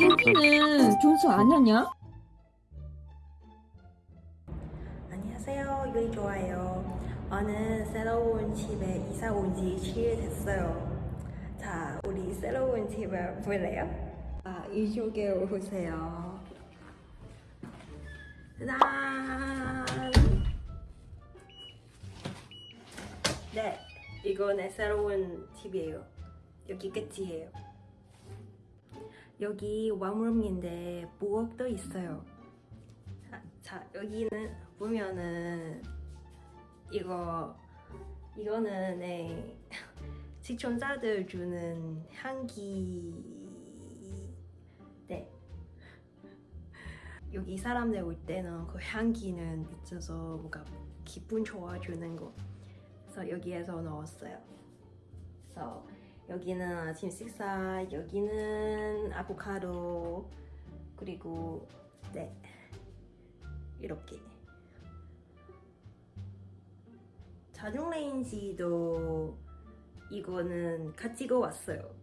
여기는 준수 아니냐? 안녕하세요. 요리 좋아요. 오늘 새로운 집에 이사 온 지 7일 됐어요. 자, 우리 새로운 집을 볼래요? 아, 이쪽에 오세요. 짜잔! 네, 이거는 새로운 집이에요. 여기 끝이에요. 여기 왕룸인데 부엌도 있어요. 자, 자 여기는 보면은 이거 이거는 네, 시청자들 주는 향기. 네. 여기 사람들 올 때는 그 향기는 미쳐서 뭔가 기분 좋아주는 거. 그래서 여기에서 넣었어요. 그래서 여기는 아침 식사 여기는 아보카도 그리고 네 이렇게. 자중 레인지도 이거는 가지고 왔어요.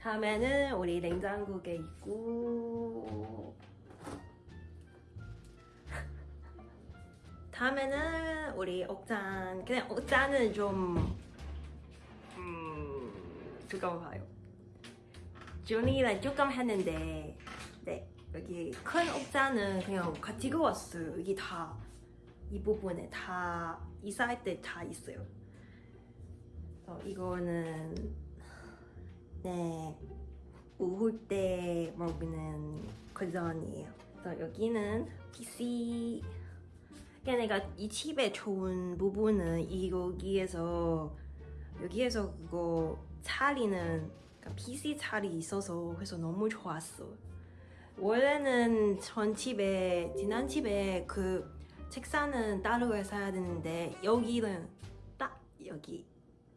다음에는 우리 냉장고에 있고. 다음에는 우리 옥잔 그냥 옥잔은 좀 음, 잠깐만 봐요 준이랑 조금 했는데 네 여기 큰 옥자는 그냥 가지고 왔어요. 여기 다 이 부분에 다 이사할 때 다 있어요. 어, 이거는 네 오후 때 먹는 거전이에요. 그래서 여기는 PC 내가 이 집에 좋은 부분은 이 여기에서 여기에서 그거 차리는 그러니까 PC 차리 있어서 그래서 너무 좋았어. 원래는 전 집에 지난 집에 그 책상은 따로 사야 되는데 여기는 딱 여기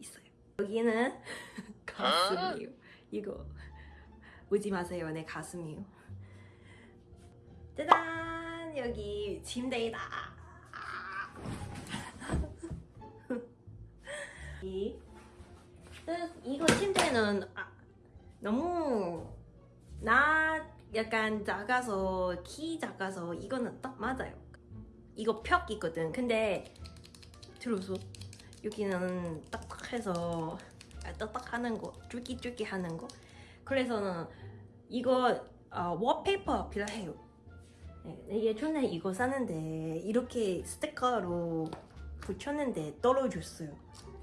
있어요. 여기는 가슴이에요. 이거 오지 마세요. 내 가슴이요. 짜잔 여기 침대이다. 이 이거 침대는 아, 너무 나 약간 작아서 키 작아서 이거는 딱 맞아요. 이거 벽 있거든. 근데 들어서 여기는 딱딱 해서 아, 딱딱 하는 거 쫄깃쫄깃 하는 거. 그래서는 이거 어, 워페이퍼 필요해요. 네, 예전에 이거 샀는데 이렇게 스티커로 붙였는데 떨어졌어요. 어,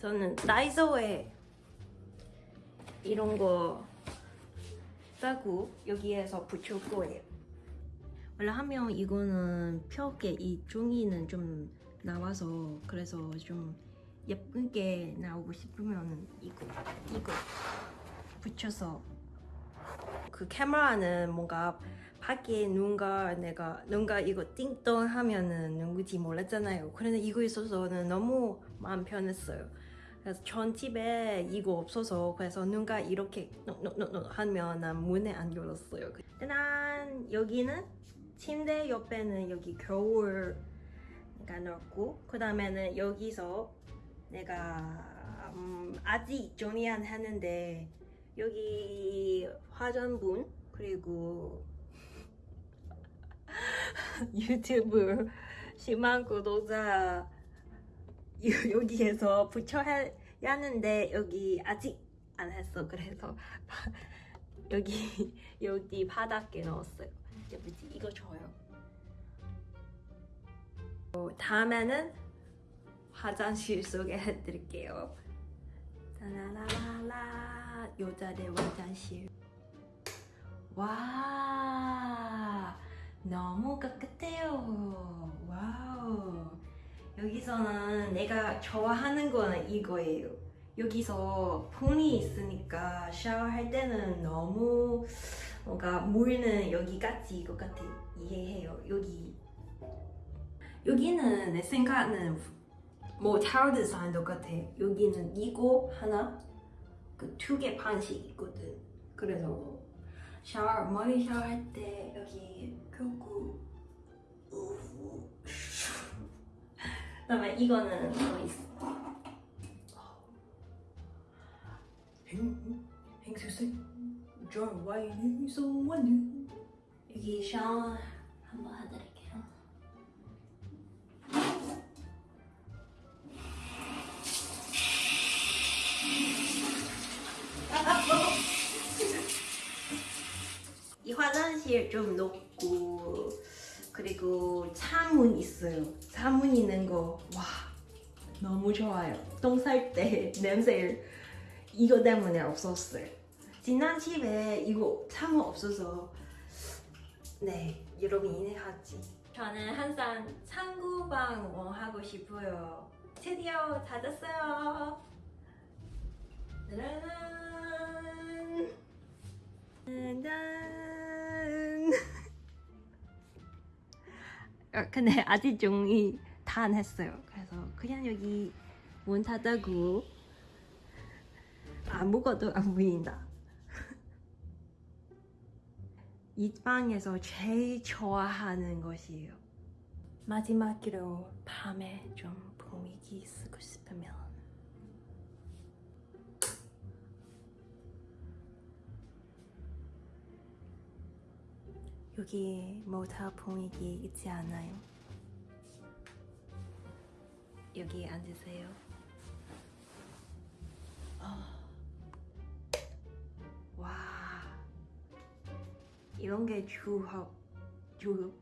저는 다이소에 이런 거 사고 여기에서 붙일 거예요. 원래 하면 이거는 벽에 이 종이는 좀 나와서 그래서 좀 예쁘게 나오고 싶으면 이거 이거 붙여서 그 카메라는 뭔가 밖에 누군가 내가 누군가 이거 띵동 하면은 누구지 몰랐잖아요. 그런데 이거 있어서는 너무 마음 편했어요. 그래서 전 집에 이거 없어서 그래서 누가 이렇게 노노노 하면 난 문에 안 열었어요. 난 여기는 침대 옆에는 여기 겨울 가 넣었고 그 다음에는 여기서 내가 음, 아직 정리 안 했는데 여기 화전분 그리고 유튜브 10만 구독자 여기에서 붙여야 하는데 여기 아직 안 했어. 그래서 여기 여기 바닥에 넣었어요. 예쁘지? 이거 줘요. 어, 다음에는 화장실 소개 해드릴게요. 라라라라 여자들 화장실. 와 너무 깨끗해요. 와우 여기서는 내가 좋아하는 거는 이거예요. 여기서 폰이 있으니까 샤워할 때는 너무 뭔가 물는 여기까지 이것 같아 이해해요. 여기 여기는 내 생각은 뭐 타워 디자인 똑같아. 여기는 이거 하나 그 두 개 반씩 있거든. 그래서 샤워 머리 샤워할 때 여기 켜고 우후 그다음에 이거는 뭐 있어? 행, 여기 샤워 한번 해드릴게요 이 화장실 좀 높고 그리고 차문 있어요. 차문 있는 거 와 너무 좋아요. 똥쌀때 냄새 이거 때문에 없었어요. 지난 집에 이거 차문 없어서 네 여러분 이해하지? 저는 항상 창구방 원하고 싶어요. 드디어 찾았어요. 짜란. 짠. 근데 아직 종이 다 안 했어요. 그래서 그냥 여기 문 닫고 아무것도 안 보인다. 이 방에서 제일 좋아하는 것이에요. 마지막으로 밤에 좀 분위기 쓰고 싶으면 여기 모텔 분위기 있지 않아요? 여기 앉으세요. 아. 와, 이런 게 주합, 주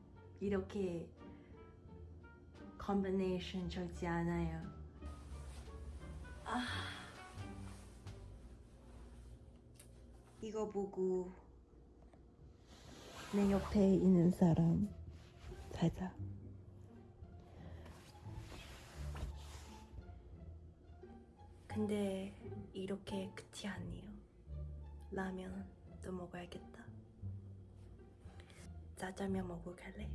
이렇게 컨비네이션 적지 않아요. 아, 이거 보고 내 옆에 있는 사람 자자. 근데 이렇게 끝이 아니에요. 라면 또 먹어야겠다. 짜장면 먹고 갈래?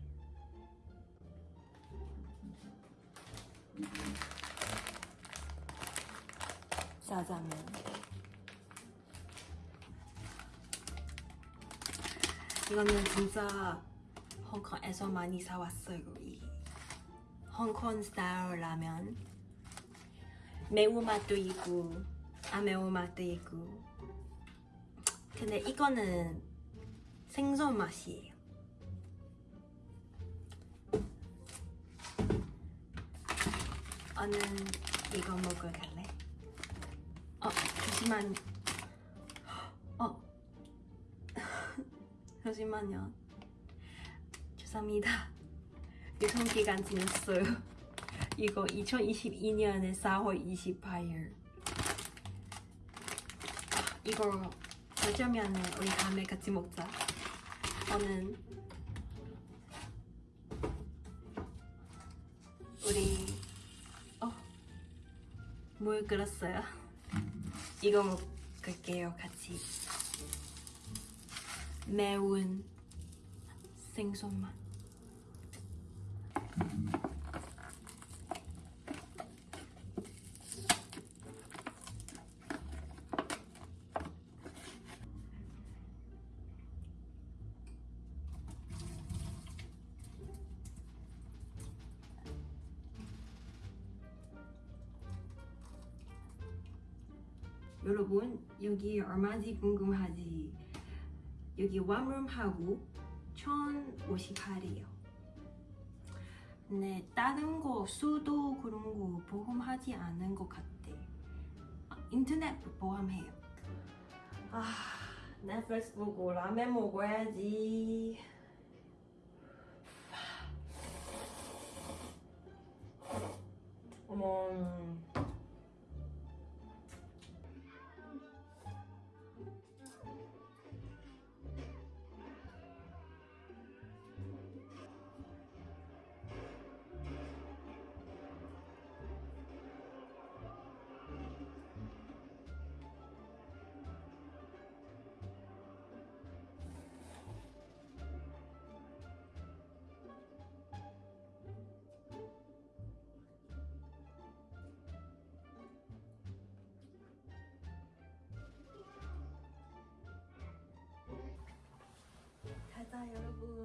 짜장면. 이거는 진짜 홍콩에서 많이 사왔어요. 이 홍콩 스타일 라면. 매운맛도 있고 안 매운맛도 있고. 근데 이거는 생선 맛이에요. 나는 이거 먹으러 갈래. 어, 잠시만. 잠시만요. 죄송합니다. 유통기간 지났어요. 이거 2022년에 4월 28일. 이거 어쩌면은 우리 다음에 같이 먹자. 저는 우리 어, 물 끓었어요. 이거 먹을게요, 같이. 매운 생선맛. 여러분 여기 얼마인지 궁금하지? 여기 원룸하고 1,058이에요. 근데 다른 거 수도 그런 거 보험하지 않은 것 같아. 아, 인터넷 보험해요. 아, 넷플릭스 보고 라면 먹어야지. 어머. 여러분.